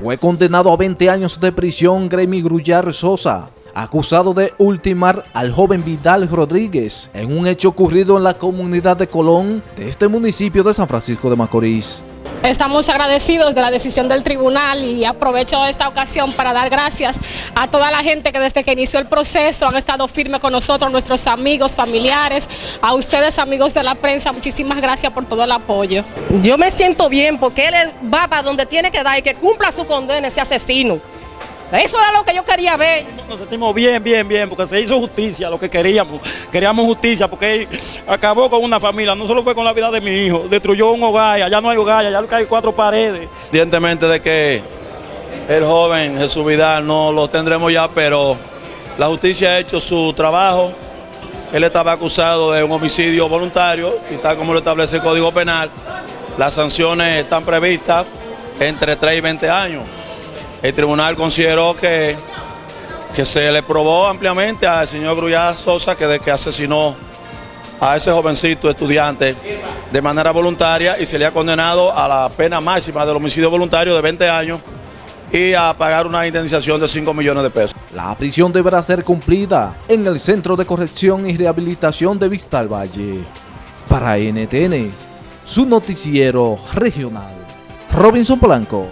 Fue condenado a 20 años de prisión Gremi Grullar Sosa, acusado de ultimar al joven Vidal Rodríguez en un hecho ocurrido en la comunidad de Colón de este municipio de San Francisco de Macorís. Estamos agradecidos de la decisión del tribunal y aprovecho esta ocasión para dar gracias a toda la gente que desde que inició el proceso han estado firmes con nosotros, nuestros amigos, familiares, a ustedes amigos de la prensa, muchísimas gracias por todo el apoyo. Yo me siento bien porque él va para donde tiene que dar y que cumpla su condena ese asesino. Eso era lo que yo quería ver. Nos sentimos bien, bien, bien, porque se hizo justicia, lo que queríamos. Queríamos justicia porque él acabó con una familia, no solo fue con la vida de mi hijo, destruyó un hogar, allá no hay hogar, allá hay cuatro paredes. Evidentemente de que el joven Jesús Vidal no lo tendremos ya, pero la justicia ha hecho su trabajo. Él estaba acusado de un homicidio voluntario y tal como lo establece el Código Penal, las sanciones están previstas entre 3 y 20 años el tribunal consideró que, que se le probó ampliamente al señor Grullada Sosa que de que asesinó a ese jovencito estudiante de manera voluntaria y se le ha condenado a la pena máxima del homicidio voluntario de 20 años y a pagar una indemnización de 5 millones de pesos. La prisión deberá ser cumplida en el Centro de Corrección y Rehabilitación de Vista al Valle. Para NTN, su noticiero regional. Robinson Polanco.